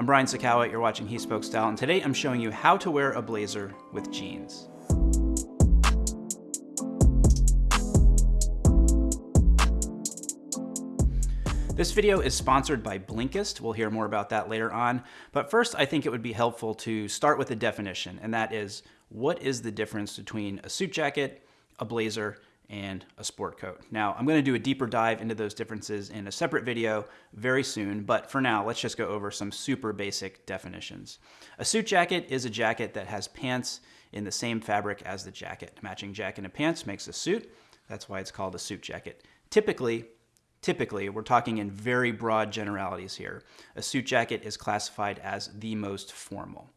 I'm Brian Sacawa, you're watching He Spoke Style, and today I'm showing you how to wear a blazer with jeans. This video is sponsored by Blinkist. We'll hear more about that later on. But first, I think it would be helpful to start with a definition, and that is, what is the difference between a suit jacket, a blazer, and a sport coat. Now, I'm gonna do a deeper dive into those differences in a separate video very soon, but for now, let's just go over some super basic definitions. A suit jacket is a jacket that has pants in the same fabric as the jacket. Matching jacket and pants makes a suit. That's why it's called a suit jacket. Typically, Typically, we're talking in very broad generalities here. A suit jacket is classified as the most formal.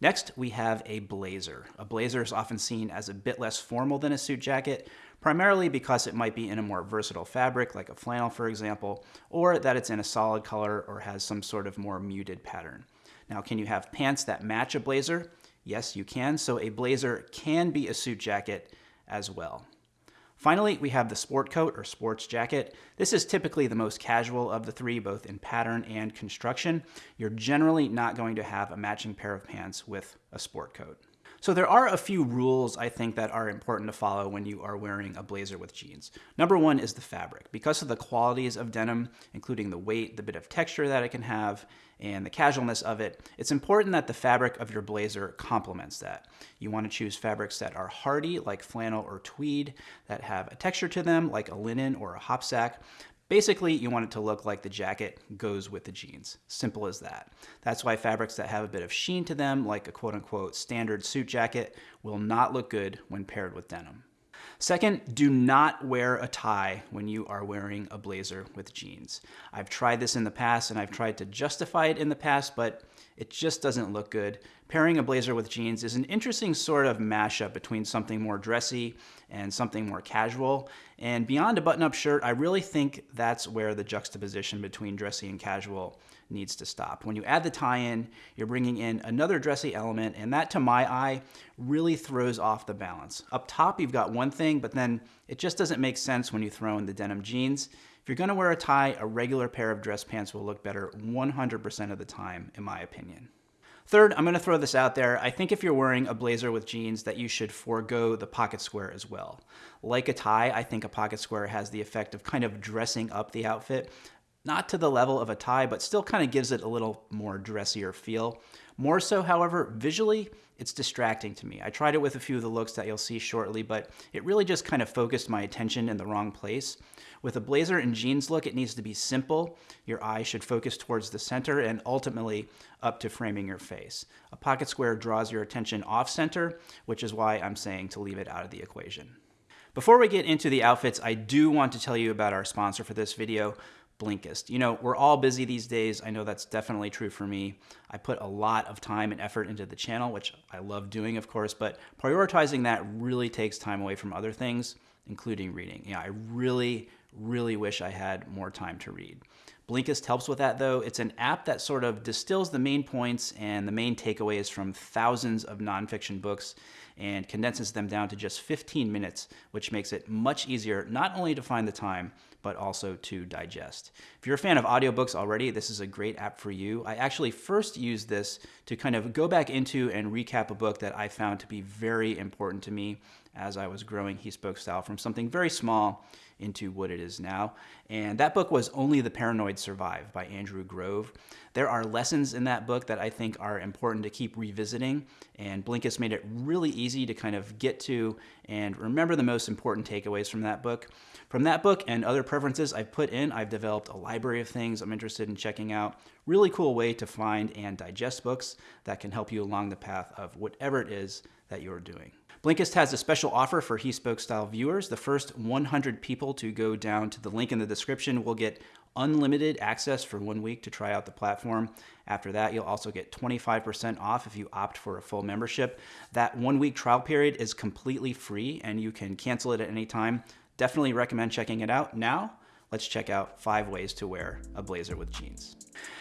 Next, we have a blazer. A blazer is often seen as a bit less formal than a suit jacket, primarily because it might be in a more versatile fabric, like a flannel, for example, or that it's in a solid color or has some sort of more muted pattern. Now, can you have pants that match a blazer? Yes, you can. So a blazer can be a suit jacket as well. Finally, we have the sport coat or sports jacket. This is typically the most casual of the three, both in pattern and construction. You're generally not going to have a matching pair of pants with a sport coat. So there are a few rules I think that are important to follow when you are wearing a blazer with jeans. Number one is the fabric. Because of the qualities of denim, including the weight, the bit of texture that it can have, and the casualness of it, it's important that the fabric of your blazer complements that. You want to choose fabrics that are hardy, like flannel or tweed, that have a texture to them, like a linen or a hopsack, Basically, you want it to look like the jacket goes with the jeans. Simple as that. That's why fabrics that have a bit of sheen to them, like a quote unquote standard suit jacket, will not look good when paired with denim. Second, do not wear a tie when you are wearing a blazer with jeans. I've tried this in the past and I've tried to justify it in the past, but it just doesn't look good. Pairing a blazer with jeans is an interesting sort of mashup between something more dressy and something more casual. And beyond a button-up shirt, I really think that's where the juxtaposition between dressy and casual needs to stop. When you add the tie-in, you're bringing in another dressy element, and that, to my eye, really throws off the balance. Up top, you've got one thing, but then it just doesn't make sense when you throw in the denim jeans. If you're gonna wear a tie, a regular pair of dress pants will look better 100% of the time, in my opinion. Third, I'm gonna throw this out there. I think if you're wearing a blazer with jeans that you should forego the pocket square as well. Like a tie, I think a pocket square has the effect of kind of dressing up the outfit. Not to the level of a tie, but still kind of gives it a little more dressier feel. More so, however, visually, it's distracting to me. I tried it with a few of the looks that you'll see shortly, but it really just kind of focused my attention in the wrong place. With a blazer and jeans look, it needs to be simple. Your eye should focus towards the center and ultimately up to framing your face. A pocket square draws your attention off center, which is why I'm saying to leave it out of the equation. Before we get into the outfits, I do want to tell you about our sponsor for this video, Blinkist. You know, we're all busy these days. I know that's definitely true for me. I put a lot of time and effort into the channel, which I love doing, of course, but prioritizing that really takes time away from other things, including reading. Know, I really, really wish I had more time to read. Blinkist helps with that though. It's an app that sort of distills the main points and the main takeaways from thousands of nonfiction books and condenses them down to just 15 minutes, which makes it much easier not only to find the time, but also to digest. If you're a fan of audiobooks already, this is a great app for you. I actually first used this to kind of go back into and recap a book that I found to be very important to me as I was growing He Spoke Style from something very small into what it is now. And that book was Only the Paranoid Survive by Andrew Grove. There are lessons in that book that I think are important to keep revisiting, and Blinkist made it really easy to kind of get to and remember the most important takeaways from that book. From that book and other preferences I've put in, I've developed a library of things I'm interested in checking out. Really cool way to find and digest books that can help you along the path of whatever it is that you're doing. Blinkist has a special offer for He Spoke Style viewers. The first 100 people to go down to the link in the description will get unlimited access for one week to try out the platform. After that, you'll also get 25% off if you opt for a full membership. That one week trial period is completely free and you can cancel it at any time. Definitely recommend checking it out. Now, let's check out five ways to wear a blazer with jeans.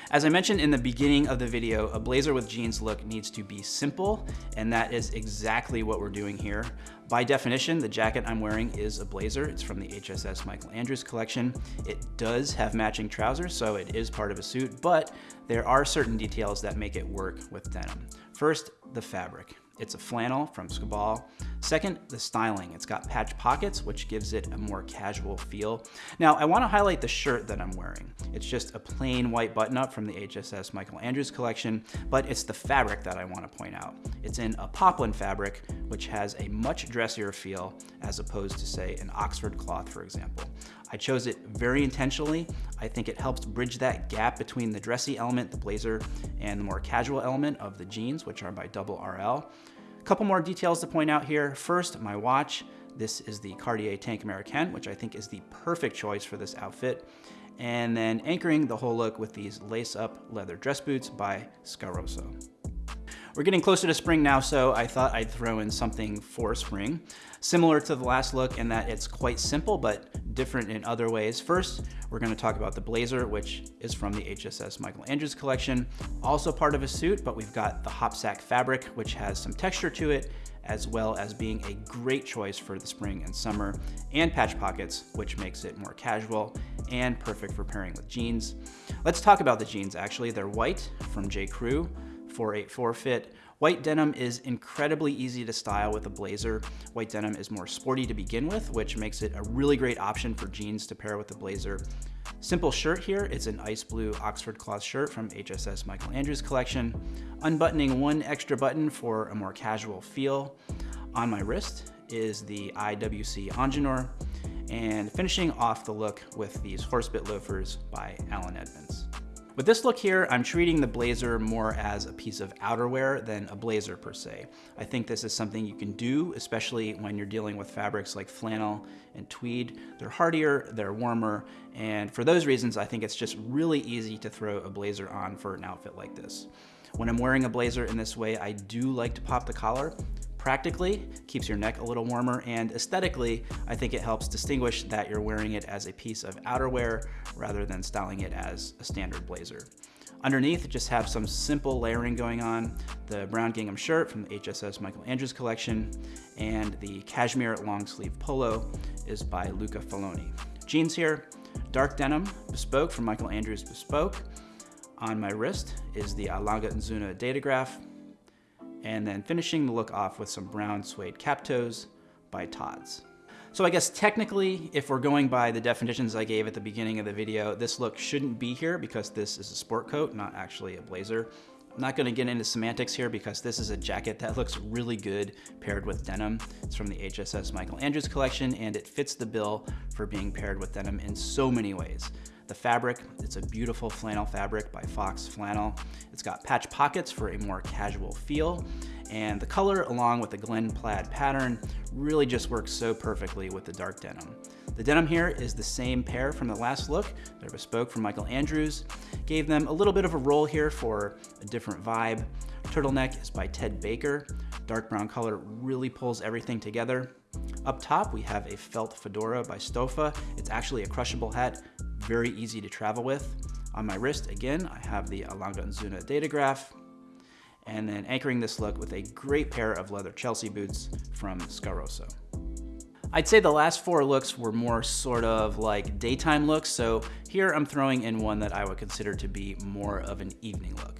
As I mentioned in the beginning of the video, a blazer with jeans look needs to be simple, and that is exactly what we're doing here. By definition, the jacket I'm wearing is a blazer. It's from the HSS Michael Andrews collection. It does have matching trousers, so it is part of a suit, but there are certain details that make it work with denim. First, the fabric. It's a flannel from Scabal. Second, the styling. It's got patch pockets, which gives it a more casual feel. Now, I wanna highlight the shirt that I'm wearing. It's just a plain white button-up from the HSS Michael Andrews collection, but it's the fabric that I wanna point out. It's in a poplin fabric, which has a much dressier feel as opposed to, say, an Oxford cloth, for example. I chose it very intentionally. I think it helps bridge that gap between the dressy element, the blazer, and the more casual element of the jeans, which are by Double RL. Couple more details to point out here. First, my watch. This is the Cartier Tank Americaine, which I think is the perfect choice for this outfit. And then anchoring the whole look with these lace-up leather dress boots by Scarosso. We're getting closer to spring now, so I thought I'd throw in something for spring. Similar to the last look in that it's quite simple, but different in other ways. First, we're gonna talk about the blazer, which is from the HSS Michael Andrews collection. Also part of a suit, but we've got the hopsack fabric, which has some texture to it, as well as being a great choice for the spring and summer, and patch pockets, which makes it more casual and perfect for pairing with jeans. Let's talk about the jeans, actually. They're white from J. Crew. 484 fit. White denim is incredibly easy to style with a blazer. White denim is more sporty to begin with, which makes it a really great option for jeans to pair with a blazer. Simple shirt here, it's an ice blue Oxford cloth shirt from HSS Michael Andrews collection. Unbuttoning one extra button for a more casual feel. On my wrist is the IWC Ingenieur, and finishing off the look with these horsebit loafers by Allen Edmonds. With this look here, I'm treating the blazer more as a piece of outerwear than a blazer per se. I think this is something you can do, especially when you're dealing with fabrics like flannel and tweed. They're hardier, they're warmer, and for those reasons, I think it's just really easy to throw a blazer on for an outfit like this. When I'm wearing a blazer in this way, I do like to pop the collar, Practically, keeps your neck a little warmer, and aesthetically, I think it helps distinguish that you're wearing it as a piece of outerwear rather than styling it as a standard blazer. Underneath, just have some simple layering going on. The brown gingham shirt from the HSS Michael Andrews collection, and the cashmere long sleeve polo is by Luca Faloni. Jeans here, dark denim, bespoke from Michael Andrews Bespoke. On my wrist is the A. Lange & Söhne Datograph, and then finishing the look off with some brown suede cap toes by Tod's. So I guess technically, if we're going by the definitions I gave at the beginning of the video, this look shouldn't be here because this is a sport coat, not actually a blazer. I'm not gonna get into semantics here because this is a jacket that looks really good paired with denim. It's from the HSS Michael Andrews collection and it fits the bill for being paired with denim in so many ways. The fabric, it's a beautiful flannel fabric by Fox Flannel. It's got patch pockets for a more casual feel. And the color, along with the Glen plaid pattern, really just works so perfectly with the dark denim. The denim here is the same pair from the last look. They're bespoke from Michael Andrews. Gave them a little bit of a roll here for a different vibe. Turtleneck is by Ted Baker. Dark brown color really pulls everything together. Up top, we have a felt fedora by Stoffa. It's actually a crushable hat very easy to travel with. On my wrist, again, I have the A. Lange Söhne Datograph, and then anchoring this look with a great pair of leather Chelsea boots from Scarosso. I'd say the last four looks were more sort of like daytime looks, so here I'm throwing in one that I would consider to be more of an evening look.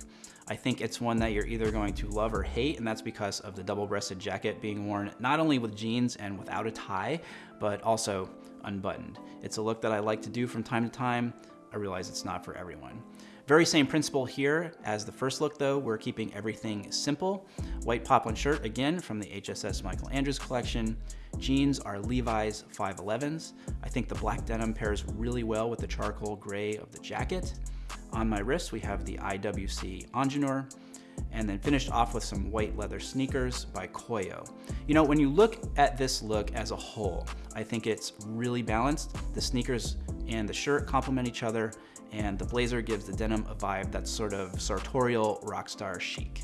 I think it's one that you're either going to love or hate, and that's because of the double-breasted jacket being worn not only with jeans and without a tie, but also unbuttoned. It's a look that I like to do from time to time. I realize it's not for everyone. Very same principle here as the first look though, we're keeping everything simple. White poplin shirt, again, from the HSS Michael Andrews collection. Jeans are Levi's 511s. I think the black denim pairs really well with the charcoal gray of the jacket. On my wrist, we have the IWC Ingenieur, and then finished off with some white leather sneakers by Koio. You know, when you look at this look as a whole, I think it's really balanced. The sneakers and the shirt complement each other, and the blazer gives the denim a vibe that's sort of sartorial rockstar chic.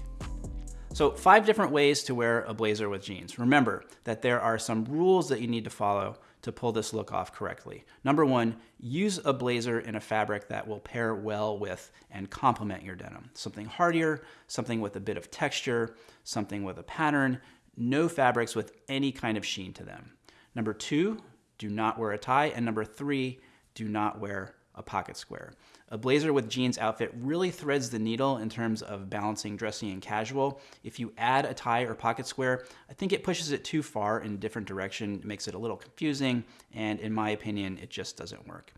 So five different ways to wear a blazer with jeans. Remember that there are some rules that you need to follow to pull this look off correctly. Number one, use a blazer in a fabric that will pair well with and complement your denim. Something hardier, something with a bit of texture, something with a pattern, no fabrics with any kind of sheen to them. Number two, do not wear a tie. And number three, do not wear a pocket square. A blazer with jeans outfit really threads the needle in terms of balancing dressy and casual. If you add a tie or pocket square, I think it pushes it too far in a different direction, it makes it a little confusing, and in my opinion, it just doesn't work.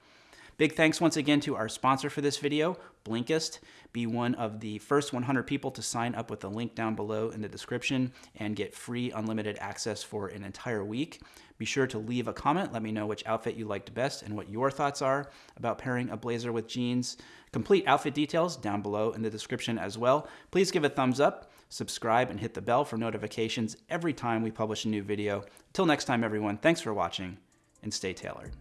Big thanks once again to our sponsor for this video, Blinkist. Be one of the first 100 people to sign up with the link down below in the description and get free unlimited access for an entire week. Be sure to leave a comment. Let me know which outfit you liked best and what your thoughts are about pairing a blazer with jeans. Complete outfit details down below in the description as well. Please give a thumbs up, subscribe, and hit the bell for notifications every time we publish a new video. Until next time, everyone, thanks for watching and stay tailored.